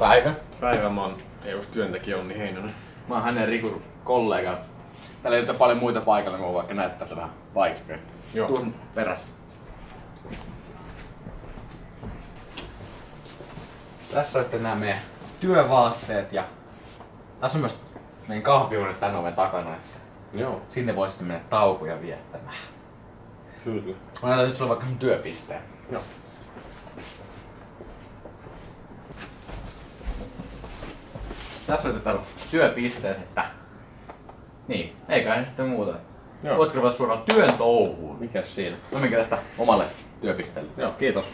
Päivä. Päivä mä oon EUS-työntekijä Onni Heinonen. Mä oon hänen Rikun kollega. Täällä ei ole paljon muita paikalla, kun vaikka näyttää vähän paikkoja. Joo. Tuon perässä. Tässä olette nämä meidän työvaatteet ja tässä on myös meidän kahvihuone tän oven takana. Että Joo, sinne voisi sitten mennä taukoja viettämään. kyllä. Mä näytän nyt sulle vaikka sun työpisteen. Joo. Tässä olette täällä työpisteessä, että... Niin, eiköhän sitten muuta. Joo. Voitko ruveta suoraan työn touhuun? Mikäs siinä? No minkä tästä omalle työpisteelle. Joo, kiitos.